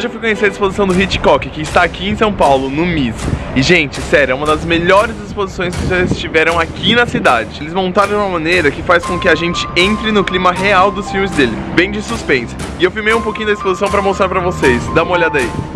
Hoje eu fui conhecer a exposição do Hitchcock, que está aqui em São Paulo, no MIS. E, gente, sério, é uma das melhores exposições que vocês tiveram aqui na cidade. Eles montaram de uma maneira que faz com que a gente entre no clima real dos filmes dele, bem de suspense. E eu filmei um pouquinho da exposição para mostrar para vocês. Dá uma olhada aí.